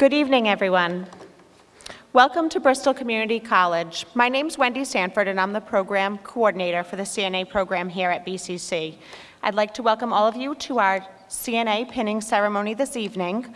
Good evening, everyone. Welcome to Bristol Community College. My name is Wendy Sanford, and I'm the program coordinator for the CNA program here at BCC. I'd like to welcome all of you to our CNA pinning ceremony this evening.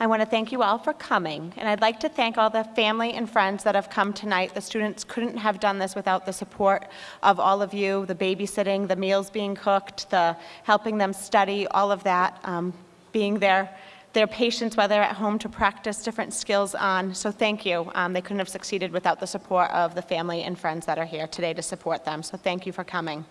I want to thank you all for coming, and I'd like to thank all the family and friends that have come tonight. The students couldn't have done this without the support of all of you, the babysitting, the meals being cooked, the helping them study, all of that, um, being there their patients while they're at home to practice different skills on. So thank you. Um, they couldn't have succeeded without the support of the family and friends that are here today to support them. So thank you for coming.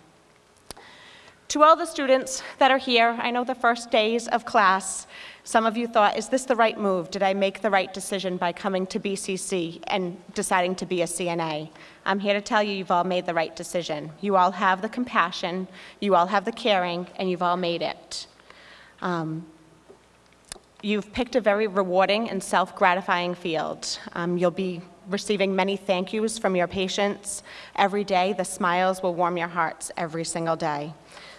To all the students that are here, I know the first days of class, some of you thought, is this the right move? Did I make the right decision by coming to BCC and deciding to be a CNA? I'm here to tell you you've all made the right decision. You all have the compassion, you all have the caring, and you've all made it. Um, You've picked a very rewarding and self-gratifying field. Um, you'll be receiving many thank yous from your patients every day. The smiles will warm your hearts every single day.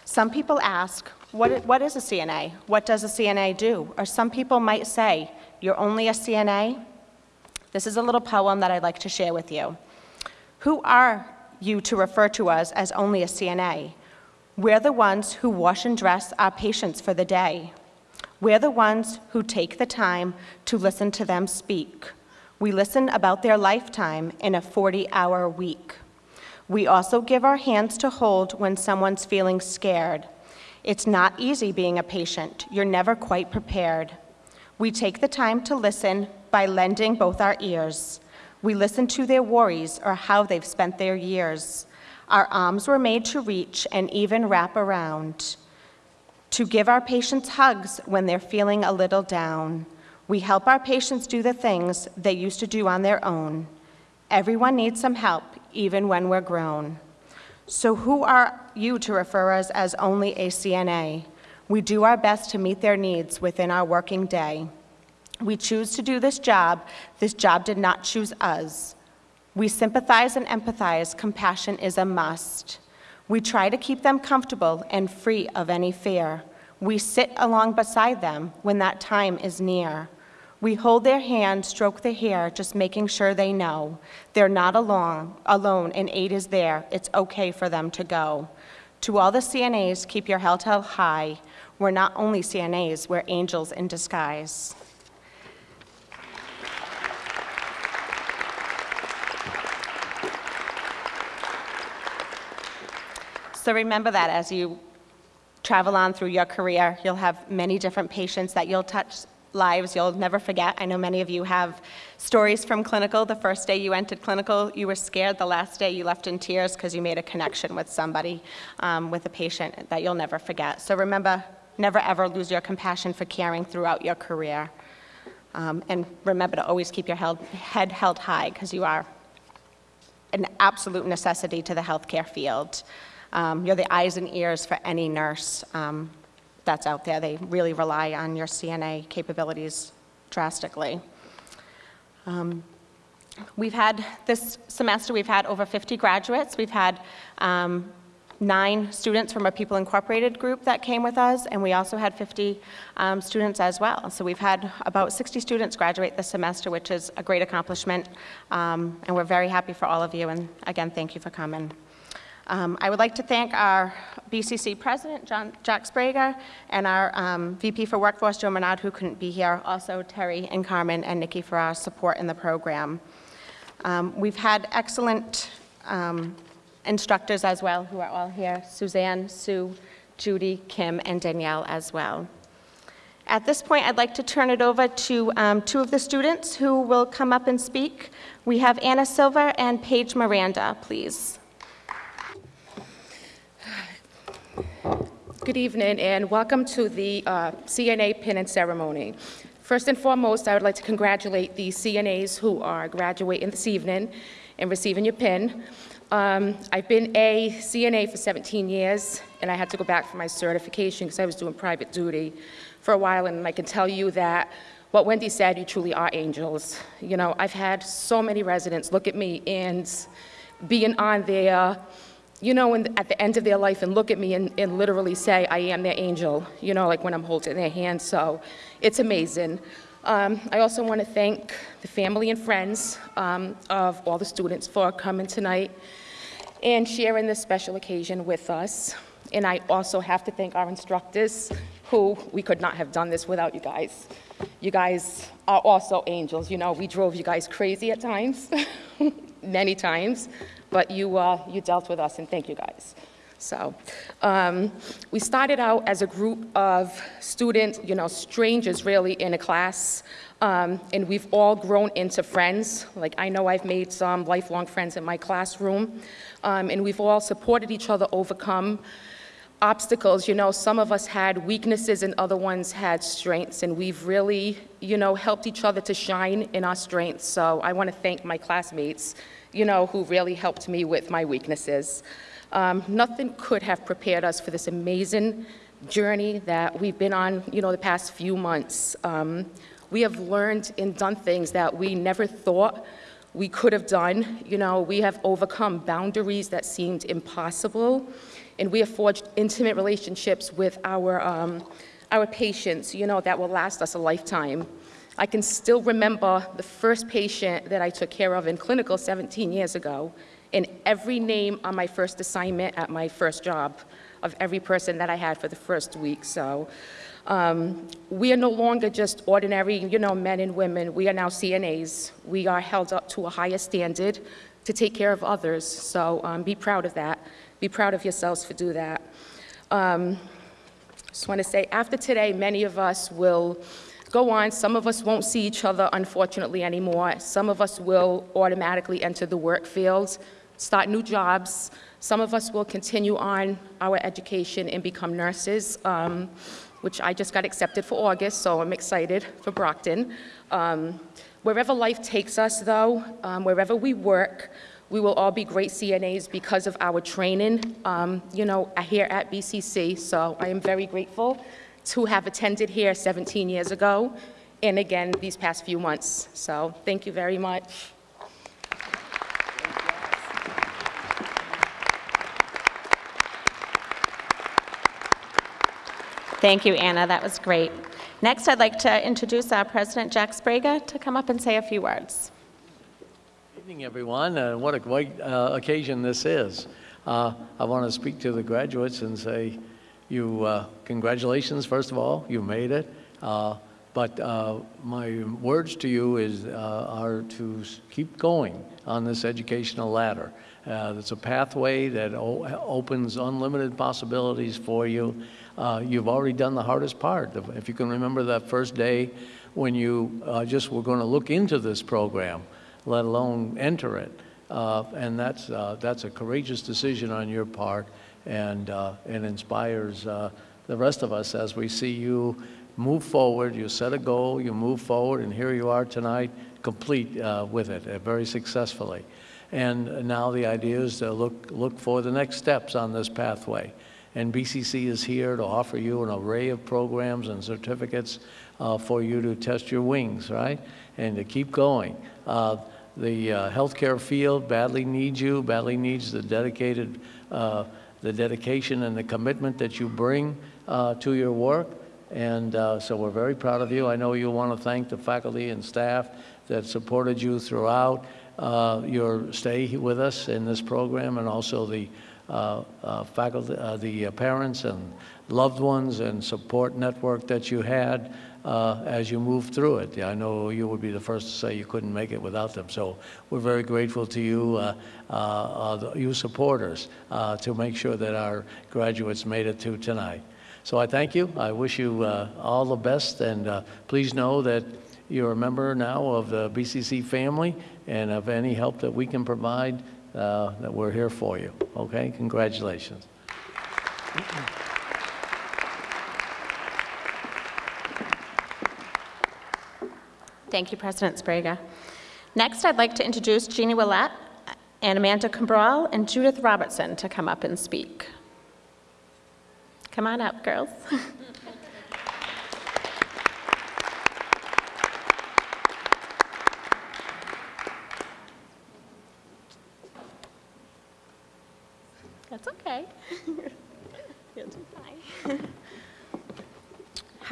Some people ask, what, what is a CNA? What does a CNA do? Or some people might say, you're only a CNA? This is a little poem that I'd like to share with you. Who are you to refer to us as only a CNA? We're the ones who wash and dress our patients for the day. We're the ones who take the time to listen to them speak. We listen about their lifetime in a 40-hour week. We also give our hands to hold when someone's feeling scared. It's not easy being a patient. You're never quite prepared. We take the time to listen by lending both our ears. We listen to their worries or how they've spent their years. Our arms were made to reach and even wrap around to give our patients hugs when they're feeling a little down. We help our patients do the things they used to do on their own. Everyone needs some help, even when we're grown. So who are you to refer us as only a CNA? We do our best to meet their needs within our working day. We choose to do this job. This job did not choose us. We sympathize and empathize. Compassion is a must. We try to keep them comfortable and free of any fear. We sit along beside them when that time is near. We hold their hand, stroke their hair, just making sure they know they're not alone, alone and aid is there. It's okay for them to go. To all the CNAs, keep your held high. We're not only CNAs, we're angels in disguise. So remember that as you travel on through your career, you'll have many different patients that you'll touch lives you'll never forget. I know many of you have stories from clinical. The first day you entered clinical, you were scared. The last day you left in tears because you made a connection with somebody, um, with a patient that you'll never forget. So remember, never ever lose your compassion for caring throughout your career. Um, and remember to always keep your held, head held high because you are an absolute necessity to the healthcare field. Um, you're the eyes and ears for any nurse um, that's out there. They really rely on your CNA capabilities drastically. Um, we've had, this semester, we've had over 50 graduates. We've had um, nine students from a People Incorporated group that came with us, and we also had 50 um, students as well. So we've had about 60 students graduate this semester, which is a great accomplishment, um, and we're very happy for all of you, and again, thank you for coming. Um, I would like to thank our BCC President, John, Jack Sbrega, and our um, VP for Workforce, Joe Menard, who couldn't be here, also Terry and Carmen and Nikki for our support in the program. Um, we've had excellent um, instructors as well, who are all here, Suzanne, Sue, Judy, Kim, and Danielle as well. At this point, I'd like to turn it over to um, two of the students who will come up and speak. We have Anna Silver and Paige Miranda, please. Good evening and welcome to the uh, CNA Pinning Ceremony. First and foremost, I would like to congratulate the CNAs who are graduating this evening and receiving your pin. Um, I've been a CNA for 17 years and I had to go back for my certification because I was doing private duty for a while and I can tell you that what Wendy said, you truly are angels. You know, I've had so many residents look at me and being on their you know, in, at the end of their life and look at me and, and literally say, I am their angel, you know, like when I'm holding their hand. So it's amazing. Um, I also want to thank the family and friends um, of all the students for coming tonight and sharing this special occasion with us. And I also have to thank our instructors, who we could not have done this without you guys. You guys are also angels. You know, we drove you guys crazy at times, many times, but you, uh, you dealt with us, and thank you guys. So, um, we started out as a group of students, you know, strangers really in a class, um, and we've all grown into friends. Like, I know I've made some lifelong friends in my classroom, um, and we've all supported each other overcome obstacles. You know, some of us had weaknesses and other ones had strengths, and we've really, you know, helped each other to shine in our strengths. So I want to thank my classmates, you know, who really helped me with my weaknesses. Um, nothing could have prepared us for this amazing journey that we've been on, you know, the past few months. Um, we have learned and done things that we never thought we could have done. You know, we have overcome boundaries that seemed impossible, and we have forged intimate relationships with our, um, our patients, you know, that will last us a lifetime. I can still remember the first patient that I took care of in clinical 17 years ago, and every name on my first assignment at my first job of every person that I had for the first week. So um, we are no longer just ordinary, you know, men and women. We are now CNAs. We are held up to a higher standard to take care of others. So um, be proud of that. Be proud of yourselves for do that. Um, just want to say, after today, many of us will go on. Some of us won't see each other, unfortunately, anymore. Some of us will automatically enter the work field, start new jobs. Some of us will continue on our education and become nurses. Um, which I just got accepted for August, so I'm excited for Brockton. Um, wherever life takes us, though, um, wherever we work, we will all be great CNAs because of our training, um, you know, here at BCC. So I am very grateful to have attended here 17 years ago and again these past few months. So thank you very much. Thank you, Anna. That was great. Next, I'd like to introduce our President, Jack Sbrega, to come up and say a few words. Good Evening, everyone. Uh, what a great uh, occasion this is. Uh, I want to speak to the graduates and say, you, uh, congratulations, first of all, you made it. Uh, but uh, my words to you is, are to keep going on this educational ladder. it's a pathway that opens unlimited possibilities for you uh, you've already done the hardest part. If you can remember that first day when you uh, just were going to look into this program, let alone enter it. Uh, and that's, uh, that's a courageous decision on your part and, uh, and inspires uh, the rest of us as we see you move forward, you set a goal, you move forward, and here you are tonight, complete with it, very successfully. And now the idea is to look, look for the next steps on this pathway. And BCC is here to offer you an array of programs and certificates uh, for you to test your wings, right? And to keep going. Uh, the uh, healthcare field badly needs you, badly needs the dedicated, uh, the dedication and the commitment that you bring uh, to your work. And uh, so we're very proud of you. I know you want to thank the faculty and staff that supported you throughout your stay with us in this program and also the uh, uh, faculty, uh, the parents and loved ones and support network that you had uh, as you move through it. I know you would be the first to say you couldn't make it without them. So we're very grateful to you, uh, uh, you supporters, to make sure that our graduates made it to tonight. So I thank you. I wish you all the best, and please know that you're a member now of the BCC family, and of any help that we can provide, uh, that we're here for you. Okay? Congratulations. Thank you, President Sbrega. Next, I'd like to introduce Jeannie Willett and Amanda Cabral and Judith Robertson to come up and speak. Come on up, girls. That's okay. You'll do fine.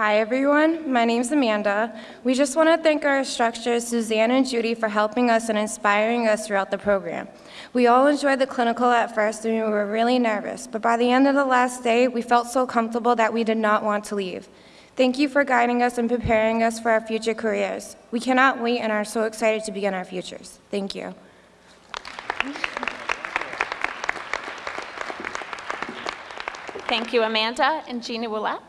Hi, everyone. My name's Amanda. We just want to thank our instructors, Suzanne and Judy, for helping us and inspiring us throughout the program. We all enjoyed the clinical at first and we were really nervous, but by the end of the last day, we felt so comfortable that we did not want to leave. Thank you for guiding us and preparing us for our future careers. We cannot wait and are so excited to begin our futures. Thank you. Thank you, Amanda and Gina Willett.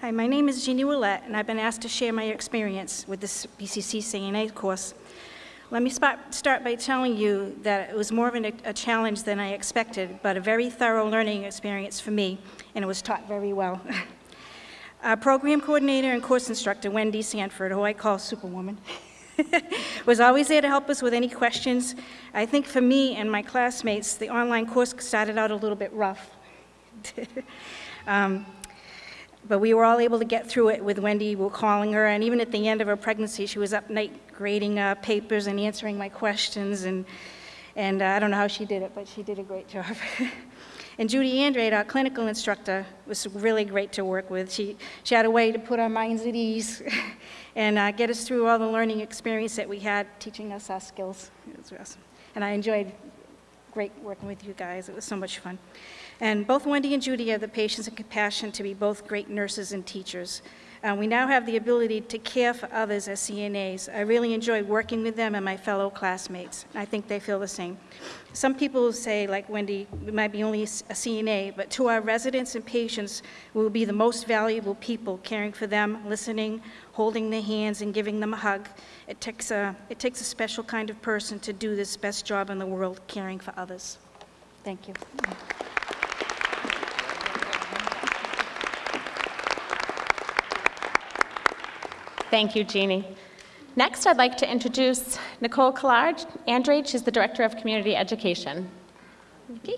Hi, my name is Jeannie Willett, and I've been asked to share my experience with this BCC CNA course. Let me start by telling you that it was more of a challenge than I expected, but a very thorough learning experience for me, and it was taught very well. Our program coordinator and course instructor, Wendy Sanford, who I call Superwoman, was always there to help us with any questions. I think for me and my classmates, the online course started out a little bit rough. um, but we were all able to get through it with Wendy, we calling her, and even at the end of her pregnancy, she was up night grading uh, papers and answering my questions, and, and uh, I don't know how she did it, but she did a great job. and Judy Andrade, our clinical instructor, was really great to work with. She, she had a way to put our minds at ease and uh, get us through all the learning experience that we had teaching us our skills. It was awesome. And I enjoyed great working with you guys. It was so much fun. And both Wendy and Judy have the patience and compassion to be both great nurses and teachers. Uh, we now have the ability to care for others as CNAs. I really enjoy working with them and my fellow classmates. I think they feel the same. Some people say, like Wendy, we might be only a CNA, but to our residents and patients, we will be the most valuable people caring for them, listening, holding their hands, and giving them a hug. It takes a, it takes a special kind of person to do this best job in the world, caring for others. Thank you. Thank you, Jeannie. Next, I'd like to introduce Nicole Collard Andrade. She's the Director of Community Education. Nikki?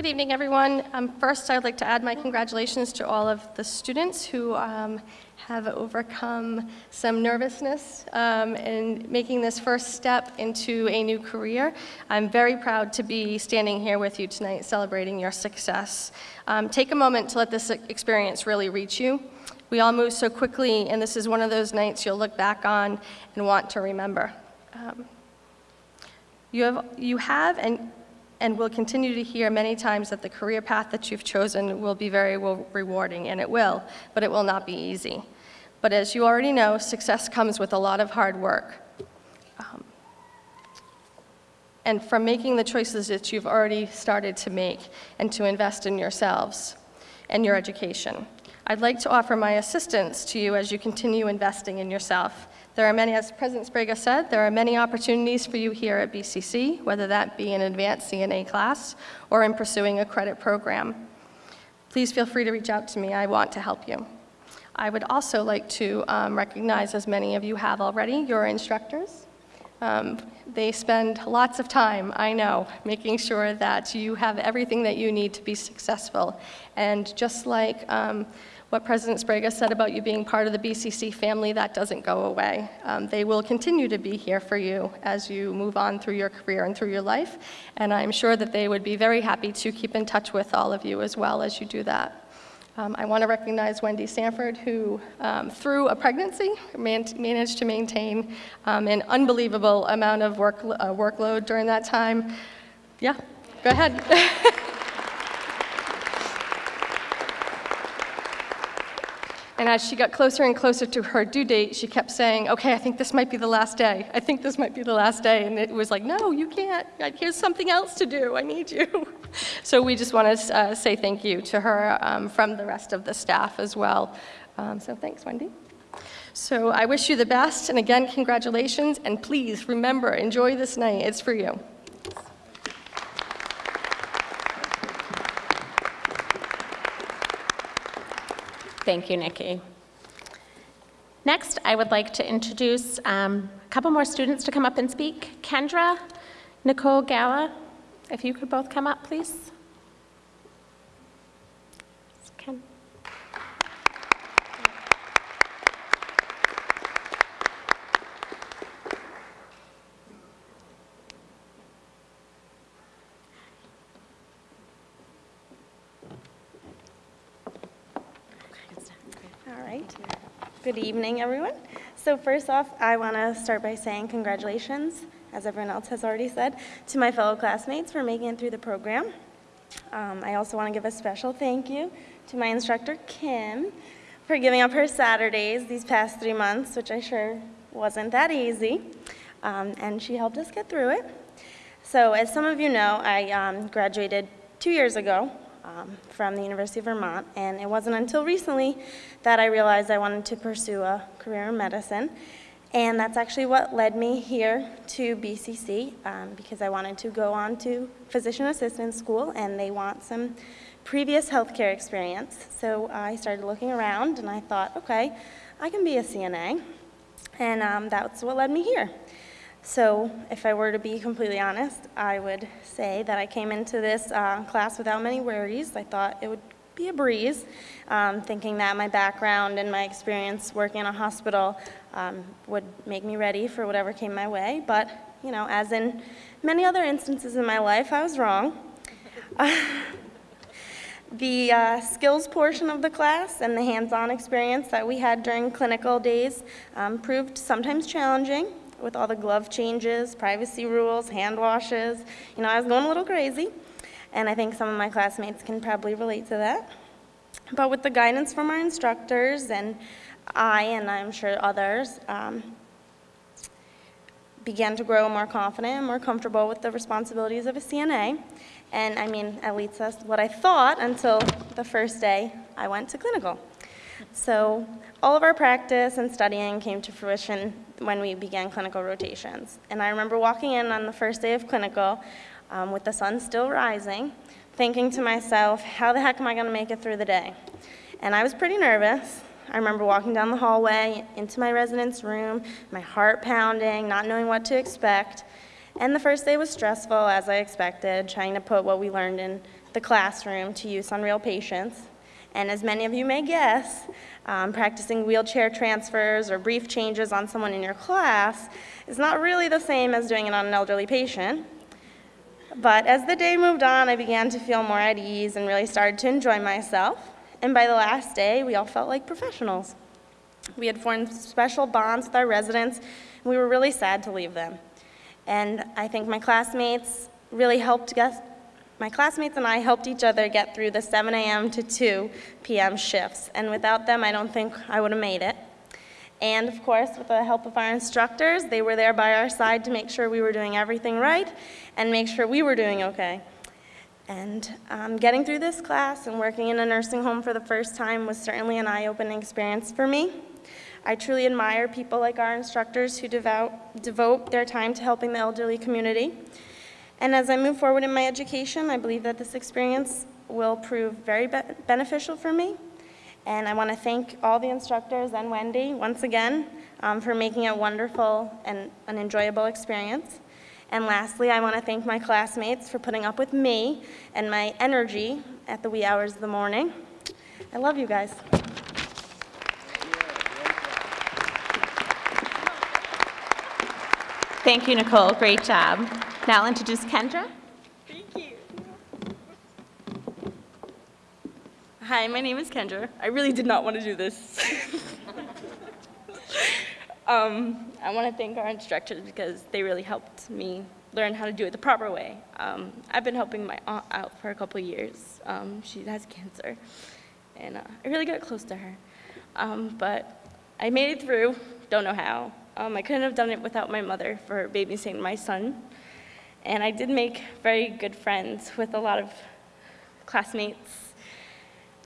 Good evening, everyone. Um, first, I'd like to add my congratulations to all of the students who um, have overcome some nervousness um, in making this first step into a new career. I'm very proud to be standing here with you tonight celebrating your success. Um, take a moment to let this experience really reach you. We all move so quickly, and this is one of those nights you'll look back on and want to remember. Um, you have, you have and and will continue to hear many times that the career path that you've chosen will be very rewarding, and it will, but it will not be easy. But as you already know, success comes with a lot of hard work. Um, and from making the choices that you've already started to make and to invest in yourselves and your education. I'd like to offer my assistance to you as you continue investing in yourself there are many, as President Sbrega said, there are many opportunities for you here at BCC, whether that be an advanced CNA class or in pursuing a credit program. Please feel free to reach out to me. I want to help you. I would also like to um, recognize, as many of you have already, your instructors. Um, they spend lots of time, I know, making sure that you have everything that you need to be successful. And just like um, what President Sbrega said about you being part of the BCC family, that doesn't go away. Um, they will continue to be here for you as you move on through your career and through your life, and I'm sure that they would be very happy to keep in touch with all of you as well as you do that. Um, I want to recognize Wendy Sanford, who, um, through a pregnancy, man managed to maintain um, an unbelievable amount of work, uh, workload during that time. Yeah, go ahead. And as she got closer and closer to her due date, she kept saying, okay, I think this might be the last day. I think this might be the last day. And it was like, no, you can't. Here's something else to do. I need you. So we just want to uh, say thank you to her um, from the rest of the staff as well. Um, so thanks, Wendy. So I wish you the best. And again, congratulations. And please remember, enjoy this night. It's for you. Thank you, Nikki. Next, I would like to introduce um, a couple more students to come up and speak. Kendra, Nicole Gala, if you could both come up, please. Ken. right. Good evening, everyone. So first off, I want to start by saying congratulations, as everyone else has already said, to my fellow classmates for making it through the program. Um, I also want to give a special thank you to my instructor, Kim, for giving up her Saturdays these past three months, which I sure wasn't that easy. Um, and she helped us get through it. So as some of you know, I um, graduated two years ago um, from the University of Vermont, and it wasn't until recently that I realized I wanted to pursue a career in medicine. And that's actually what led me here to BCC, um, because I wanted to go on to physician assistant school, and they want some previous healthcare experience. So I started looking around, and I thought, okay, I can be a CNA, and um, that's what led me here. So if I were to be completely honest, I would say that I came into this uh, class without many worries. I thought it would be a breeze, um, thinking that my background and my experience working in a hospital um, would make me ready for whatever came my way. But, you know, as in many other instances in my life, I was wrong. the uh, skills portion of the class and the hands-on experience that we had during clinical days um, proved sometimes challenging with all the glove changes, privacy rules, hand washes. You know, I was going a little crazy, and I think some of my classmates can probably relate to that. But with the guidance from our instructors and I, and I'm sure others, um, began to grow more confident and more comfortable with the responsibilities of a CNA. And I mean, at least that's what I thought until the first day I went to clinical. So all of our practice and studying came to fruition when we began clinical rotations. And I remember walking in on the first day of clinical um, with the sun still rising, thinking to myself, how the heck am I going to make it through the day? And I was pretty nervous. I remember walking down the hallway into my residence room, my heart pounding, not knowing what to expect. And the first day was stressful, as I expected, trying to put what we learned in the classroom to use on real patients. And as many of you may guess, um, practicing wheelchair transfers or brief changes on someone in your class is not really the same as doing it on an elderly patient. But as the day moved on, I began to feel more at ease and really started to enjoy myself. And by the last day, we all felt like professionals. We had formed special bonds with our residents, and we were really sad to leave them. And I think my classmates really helped my classmates and I helped each other get through the 7 a.m. to 2 p.m. shifts, and without them, I don't think I would have made it. And of course, with the help of our instructors, they were there by our side to make sure we were doing everything right and make sure we were doing okay. And um, getting through this class and working in a nursing home for the first time was certainly an eye-opening experience for me. I truly admire people like our instructors who devote, devote their time to helping the elderly community. And as I move forward in my education, I believe that this experience will prove very be beneficial for me. And I want to thank all the instructors and Wendy once again um, for making it wonderful and an enjoyable experience. And lastly, I want to thank my classmates for putting up with me and my energy at the wee hours of the morning. I love you guys. Thank you, Nicole. Great job. Now I'll introduce Kendra. Thank you. Hi, my name is Kendra. I really did not want to do this. um, I want to thank our instructors because they really helped me learn how to do it the proper way. Um, I've been helping my aunt out for a couple years. Um, she has cancer, and uh, I really got close to her. Um, but I made it through, don't know how. Um, I couldn't have done it without my mother for babysitting my son. And I did make very good friends with a lot of classmates.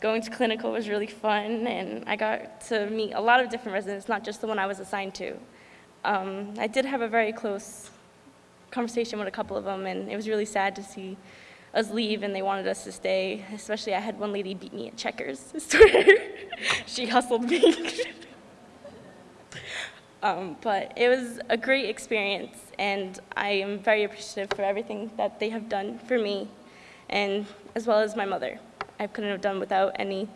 Going to clinical was really fun, and I got to meet a lot of different residents, not just the one I was assigned to. Um, I did have a very close conversation with a couple of them, and it was really sad to see us leave, and they wanted us to stay. Especially, I had one lady beat me at checkers. she hustled me. Um, but it was a great experience, and I am very appreciative for everything that they have done for me, and as well as my mother. I couldn't have done without any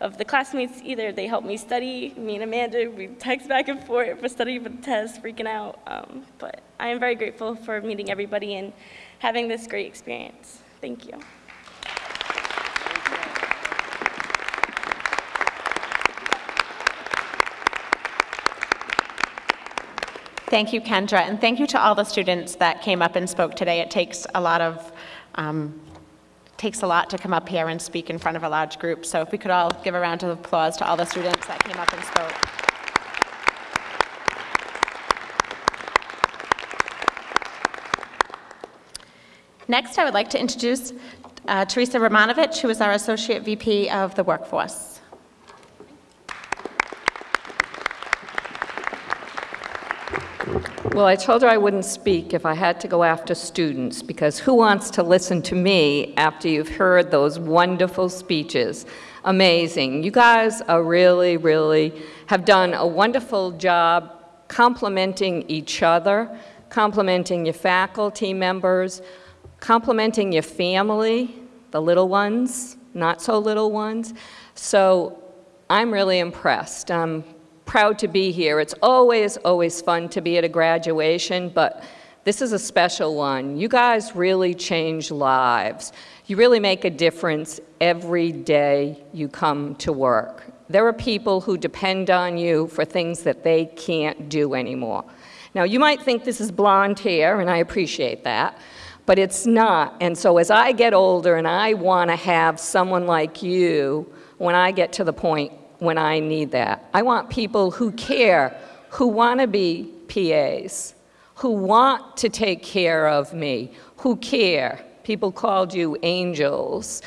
of the classmates either. They helped me study. Me and Amanda, we text back and forth for studying for the test, freaking out. Um, but I am very grateful for meeting everybody and having this great experience. Thank you. Thank you, Kendra, and thank you to all the students that came up and spoke today. It takes a lot of, um, takes a lot to come up here and speak in front of a large group, so if we could all give a round of applause to all the students that came up and spoke. Next, I would like to introduce uh, Teresa Romanovich, who is our Associate VP of the Workforce. Well, I told her I wouldn't speak if I had to go after students, because who wants to listen to me after you've heard those wonderful speeches? Amazing. You guys are really, really, have done a wonderful job complimenting each other, complimenting your faculty members, complimenting your family, the little ones, not so little ones. So I'm really impressed. I'm proud to be here. It's always, always fun to be at a graduation, but this is a special one. You guys really change lives. You really make a difference every day you come to work. There are people who depend on you for things that they can't do anymore. Now, you might think this is blonde hair, and I appreciate that, but it's not. And so as I get older and I want to have someone like you when I get to the point when I need that. I want people who care, who want to be PAs, who want to take care of me, who care. People called you angels.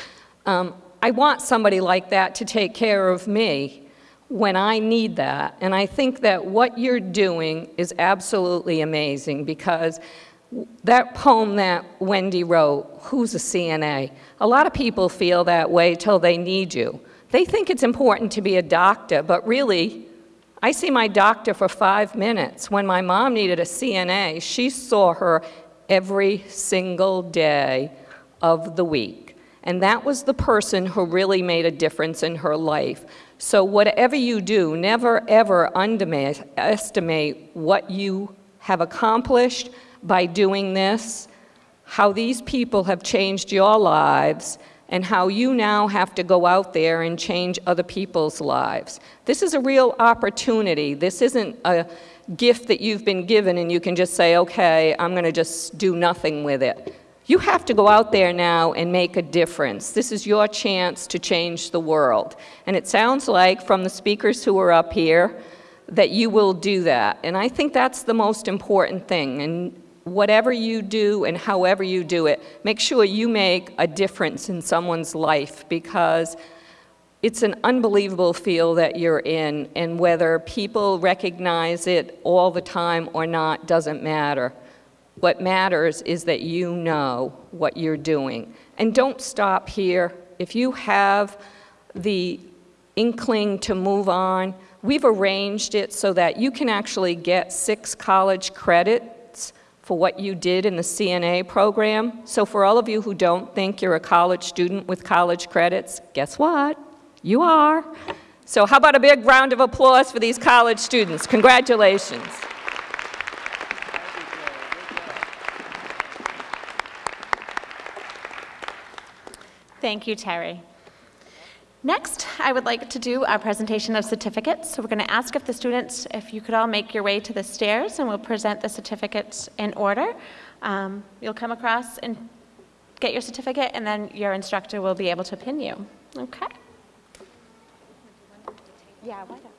Um, I want somebody like that to take care of me when I need that. And I think that what you're doing is absolutely amazing because that poem that Wendy wrote, Who's a CNA? A lot of people feel that way till they need you. They think it's important to be a doctor, but really, I see my doctor for five minutes. When my mom needed a CNA, she saw her every single day of the week. And that was the person who really made a difference in her life. So, whatever you do, never ever underestimate what you have accomplished by doing this, how these people have changed your lives, and how you now have to go out there and change other people's lives. This is a real opportunity. This isn't a gift that you've been given and you can just say, okay, I'm going to just do nothing with it. You have to go out there now and make a difference. This is your chance to change the world. And it sounds like from the speakers who are up here that you will do that. And I think that's the most important thing. And whatever you do and however you do it, make sure you make a difference in someone's life because it's an unbelievable field that you're in, and whether people recognize it all the time or not doesn't matter. What matters is that you know what you're doing. And don't stop here. If you have the inkling to move on, we've arranged it so that you can actually get six college credit for what you did in the CNA program. So for all of you who don't think you're a college student with college credits, guess what? You are. So how about a big round of applause for these college students? Congratulations. Thank you, Terry. Next, I would like to do a presentation of certificates. So we're going to ask if the students, if you could all make your way to the stairs, and we'll present the certificates in order. Um, you'll come across and get your certificate, and then your instructor will be able to pin you. Okay? Yeah, why don't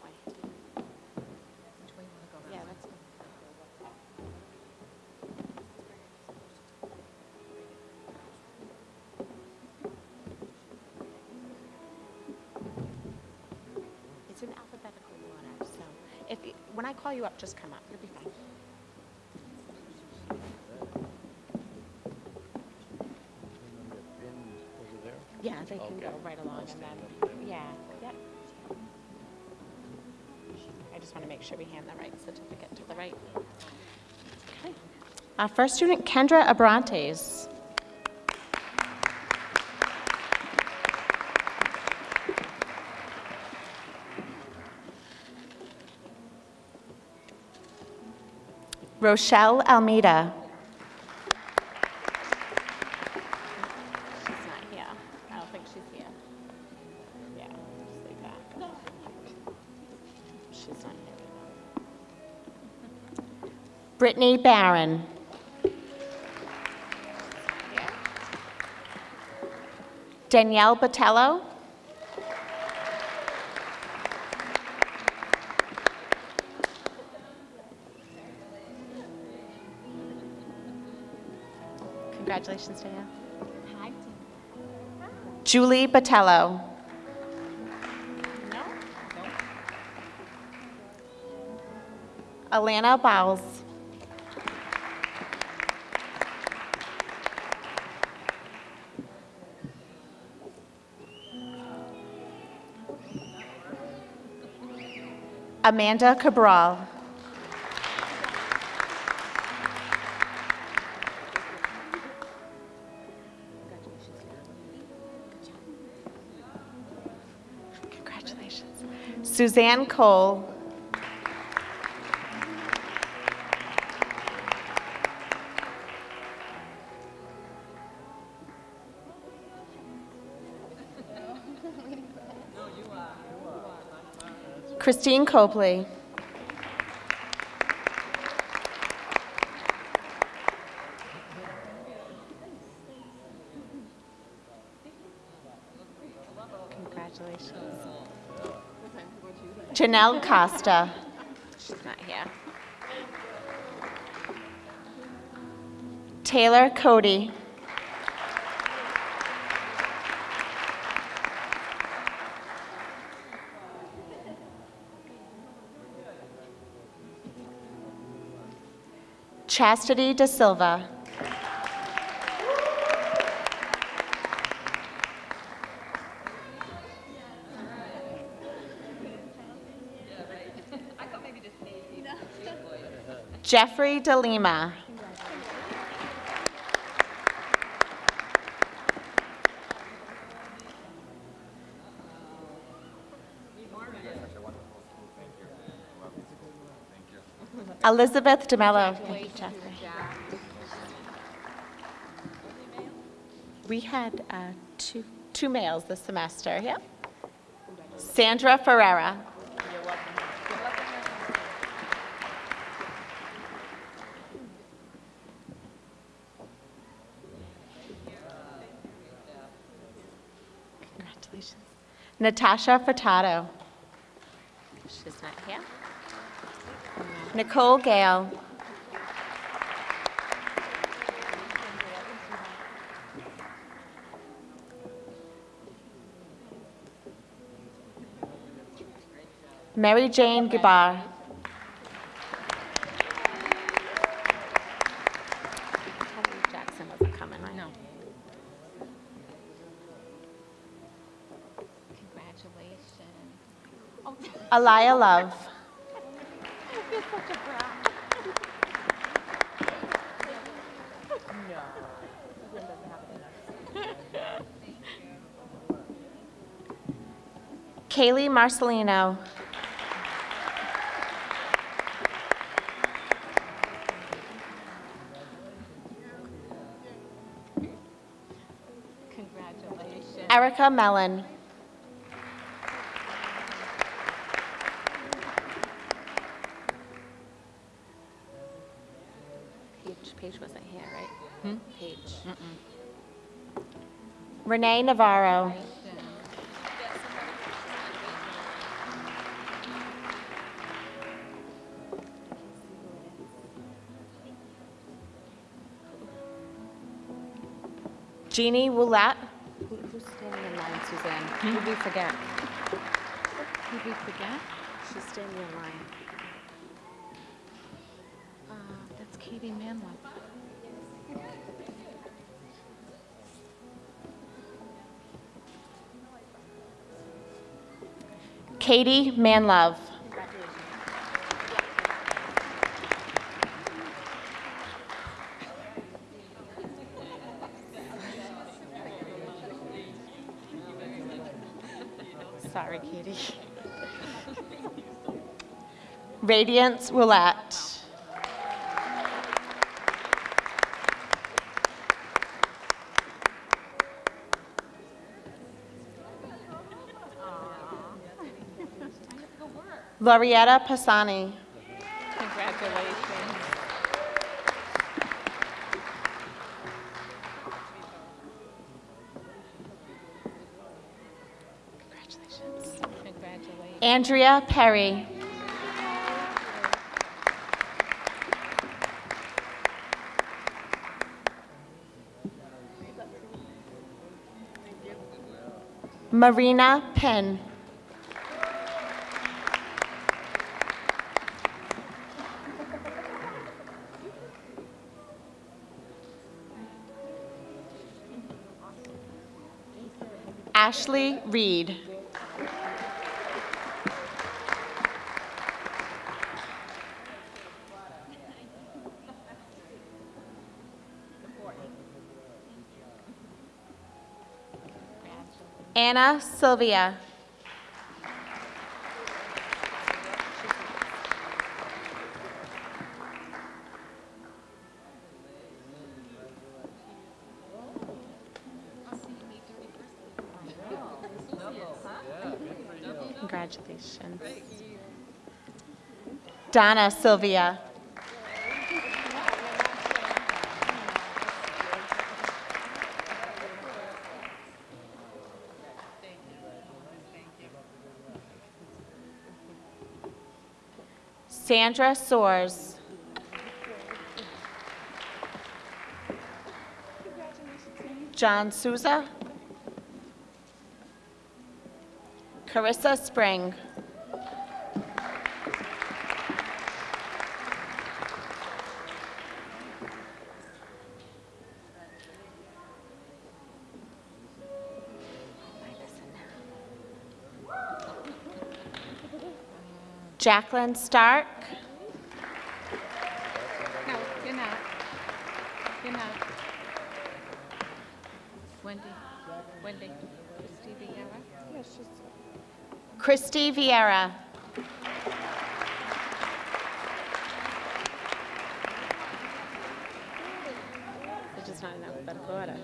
when I call you up, just come up, you'll be fine. Yeah, they can go right along and then, yeah, yep. I just want to make sure we hand the right certificate to the right. Okay. Our first student, Kendra Abrantes. Rochelle Almeida. She's not here. I don't think she's here. Yeah, just leave that. She's not here. Brittany Barron. Danielle Botello. Congratulations, Danielle. Julie Botello. Alana Bowles. Amanda Cabral. Suzanne Cole. Christine Copley. Congratulations. Janelle Costa. She's not here. Taylor Cody. Chastity De Silva. Jeffrey De Lima. Elizabeth DeMello. Thank you, Jeffrey. We had uh, two, two males this semester, yep. Sandra Ferrera. Natasha Furtado. She's not here. Nicole Gale. Mary Jane Gabar. Alaya Love. Kaylee Marcelino. Congratulations. Erica Mellon. Renee Navarro. Jeannie Roulat. Who- Who's standing in line, Suzanne? Who'd we forget? Who'd we forget? She's standing in line. Uh, That's Katie Manlove. Katie Manlove. Sorry, Katie. Radiance Willette. Lorietta Pasani. Congratulations. Congratulations. Congratulations. Andrea Perry. Marina Penn. Ashley Reed. Anna Sylvia. Congratulations. Donna Sylvia. Sandra Soares. John Souza. Carissa Spring. Jacqueline Stark. No, you're not. You're not. Wendy, Wendy, Christie Vieira? Yes, she's. Christy Vieira. They're just not in alphabetical order.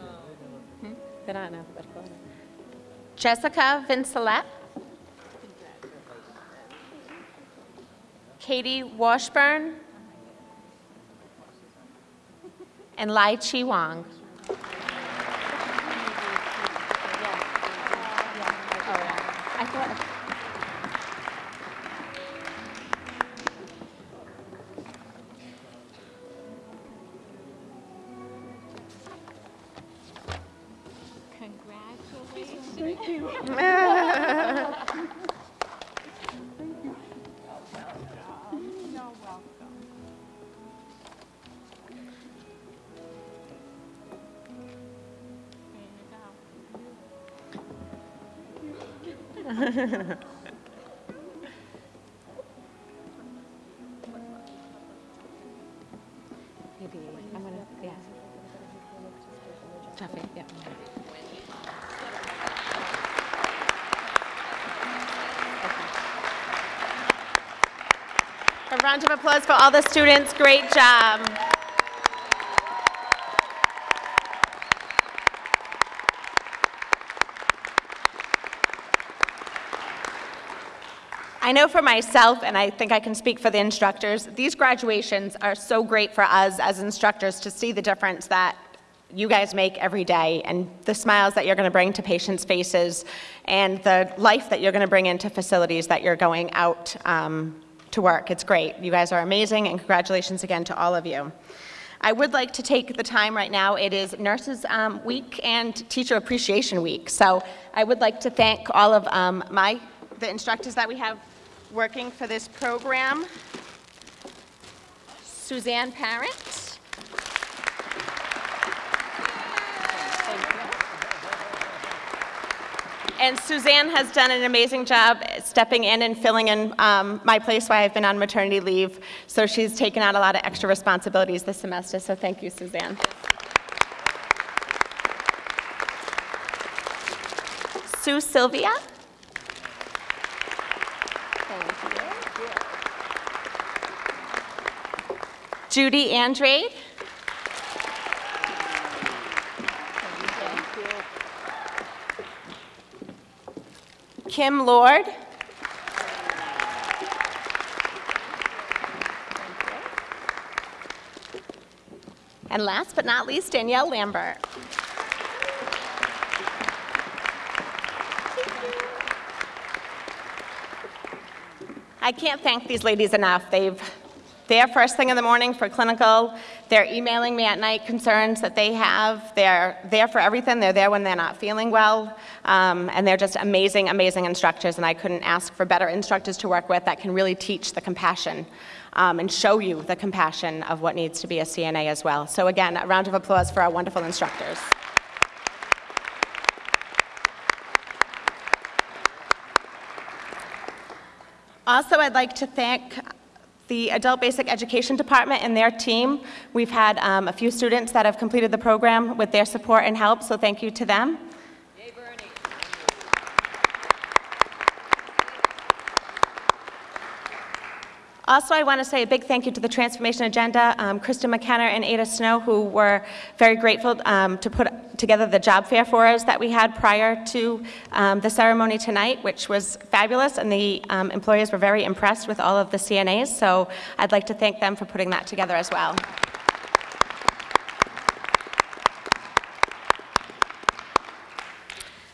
They're not in alphabetical order. Jessica Vincelette. Katie Washburn. And Lai Chi Wong. A round of applause for all the students. Great job. Know for myself, and I think I can speak for the instructors, these graduations are so great for us as instructors to see the difference that you guys make every day and the smiles that you're going to bring to patients' faces and the life that you're going to bring into facilities that you're going out um, to work. It's great. You guys are amazing, and congratulations again to all of you. I would like to take the time right now. It is Nurses um, Week and Teacher Appreciation Week. So I would like to thank all of um, my the instructors that we have working for this program. Suzanne Parent. And Suzanne has done an amazing job stepping in and filling in um, my place while I've been on maternity leave. So she's taken on a lot of extra responsibilities this semester. So thank you, Suzanne. Sue Sylvia. Judy Andrade. Kim Lord. And last but not least, Danielle Lambert. I can't thank these ladies enough. They've, they're first thing in the morning for clinical. They're emailing me at night concerns that they have. They're there for everything. They're there when they're not feeling well. Um, and they're just amazing, amazing instructors. And I couldn't ask for better instructors to work with that can really teach the compassion um, and show you the compassion of what needs to be a CNA as well. So again, a round of applause for our wonderful instructors. Also, I'd like to thank the Adult Basic Education Department and their team. We've had um, a few students that have completed the program with their support and help, so thank you to them. Also, I want to say a big thank you to the Transformation Agenda, um, Krista McKenna and Ada Snow, who were very grateful um, to put together the job fair for us that we had prior to um, the ceremony tonight, which was fabulous, and the um, employers were very impressed with all of the CNAs, so I'd like to thank them for putting that together as well.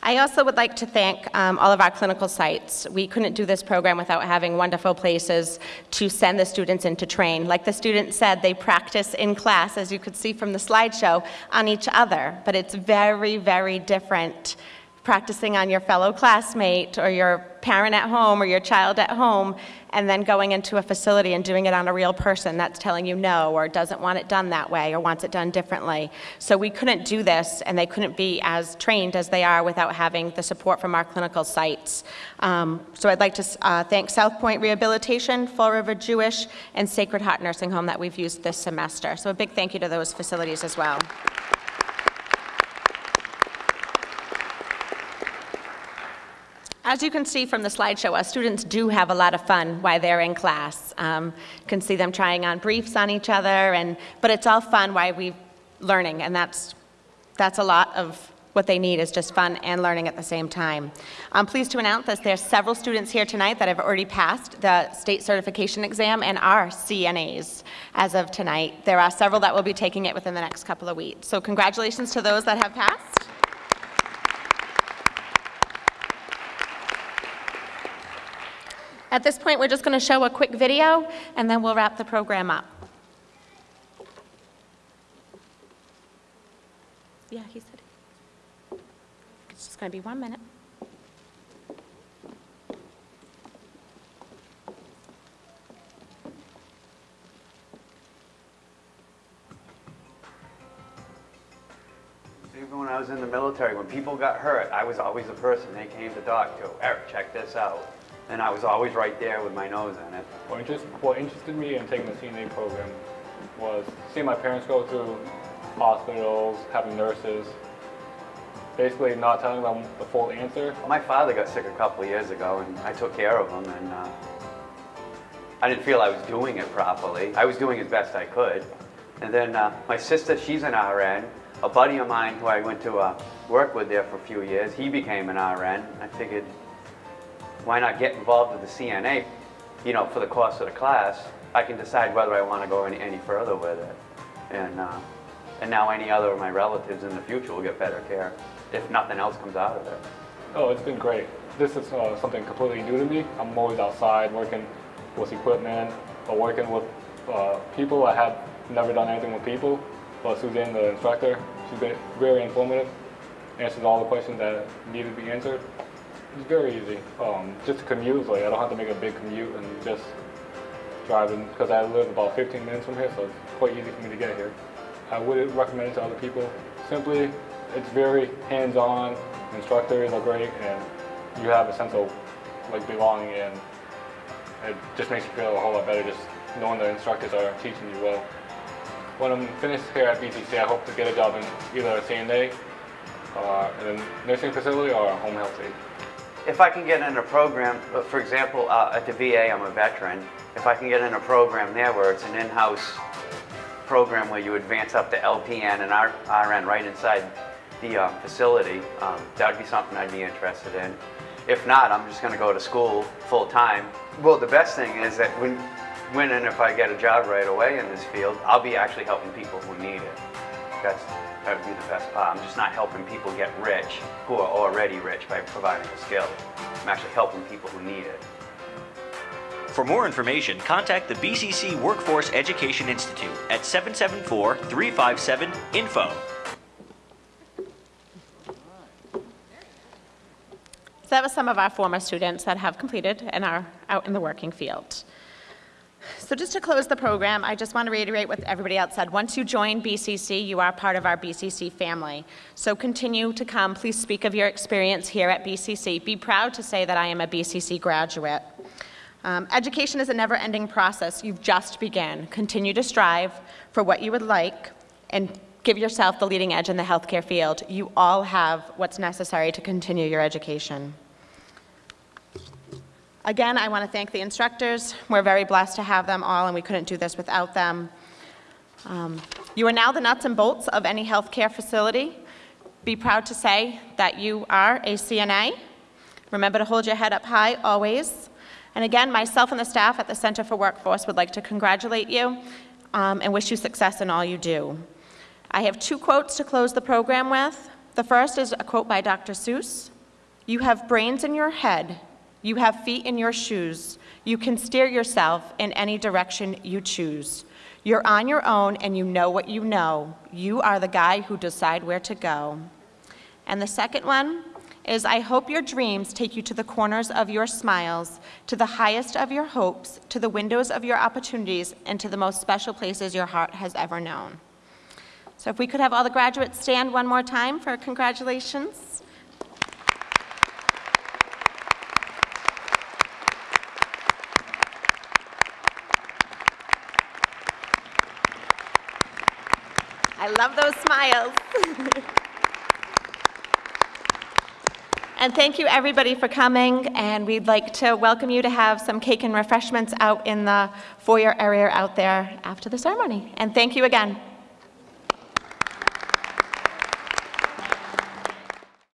I also would like to thank um, all of our clinical sites. We couldn't do this program without having wonderful places to send the students in to train. Like the student said, they practice in class, as you could see from the slideshow, on each other, but it's very, very different practicing on your fellow classmate or your parent at home or your child at home and then going into a facility and doing it on a real person that's telling you no or doesn't want it done that way or wants it done differently. So we couldn't do this and they couldn't be as trained as they are without having the support from our clinical sites. Um, so I'd like to uh, thank South Point Rehabilitation, Fall River Jewish, and Sacred Heart Nursing Home that we've used this semester. So a big thank you to those facilities as well. As you can see from the slideshow, our students do have a lot of fun while they're in class. Um, you can see them trying on briefs on each other, and, but it's all fun while we're learning, and that's, that's a lot of what they need is just fun and learning at the same time. I'm pleased to announce that there's several students here tonight that have already passed the state certification exam and are CNAs as of tonight. There are several that will be taking it within the next couple of weeks. So congratulations to those that have passed. At this point, we're just going to show a quick video, and then we'll wrap the program up. Yeah, he said. It's just going to be one minute. Even when I was in the military, when people got hurt, I was always the person they came to talk to. Eric, check this out. And I was always right there with my nose in it. What, interest, what interested me in taking the CNA program was seeing my parents go through hospitals, having nurses, basically not telling them the full answer. My father got sick a couple of years ago and I took care of him and uh, I didn't feel I was doing it properly. I was doing as best I could. And then uh, my sister, she's an RN. A buddy of mine who I went to uh, work with there for a few years, he became an RN. I figured, why not get involved with the CNA, you know, for the course of the class. I can decide whether I want to go any, any further with it. And, uh, and now any other of my relatives in the future will get better care if nothing else comes out of it. Oh, it's been great. This is uh, something completely new to me. I'm always outside working with equipment or working with uh, people. I have never done anything with people, but Suzanne, the instructor, she's been very informative, answers all the questions that needed to be answered. It's very easy. Um, just commute, like I don't have to make a big commute and just driving because I live about 15 minutes from here, so it's quite easy for me to get here. I would recommend it to other people. Simply, it's very hands-on. Instructors are great, and you have a sense of like belonging, and it just makes you feel a whole lot better just knowing the instructors are teaching you well. When I'm finished here at BCC, I hope to get a job in either a CNA, uh, in a nursing facility, or a home health aide. If I can get in a program, for example, uh, at the VA, I'm a veteran. If I can get in a program there where it's an in-house program where you advance up to LPN and RN right inside the uh, facility, um, that would be something I'd be interested in. If not, I'm just going to go to school full time. Well, the best thing is that when, when and if I get a job right away in this field, I'll be actually helping people who need it. That's, that would be the best part. I'm just not helping people get rich who are already rich by providing a skill. I'm actually helping people who need it. For more information, contact the BCC Workforce Education Institute at 774 357 INFO. So that was some of our former students that have completed and are out in the working field. So just to close the program, I just want to reiterate what everybody else said. Once you join BCC, you are part of our BCC family. So continue to come. Please speak of your experience here at BCC. Be proud to say that I am a BCC graduate. Um, education is a never-ending process. You've just begun. Continue to strive for what you would like and give yourself the leading edge in the healthcare field. You all have what's necessary to continue your education. Again, I want to thank the instructors. We're very blessed to have them all, and we couldn't do this without them. Um, you are now the nuts and bolts of any healthcare facility. Be proud to say that you are a CNA. Remember to hold your head up high always. And again, myself and the staff at the Center for Workforce would like to congratulate you um, and wish you success in all you do. I have two quotes to close the program with. The first is a quote by Dr. Seuss. You have brains in your head, you have feet in your shoes. You can steer yourself in any direction you choose. You're on your own and you know what you know. You are the guy who decide where to go. And the second one is I hope your dreams take you to the corners of your smiles, to the highest of your hopes, to the windows of your opportunities, and to the most special places your heart has ever known. So if we could have all the graduates stand one more time for congratulations. Love those smiles. and thank you everybody for coming and we'd like to welcome you to have some cake and refreshments out in the foyer area out there after the ceremony. And thank you again.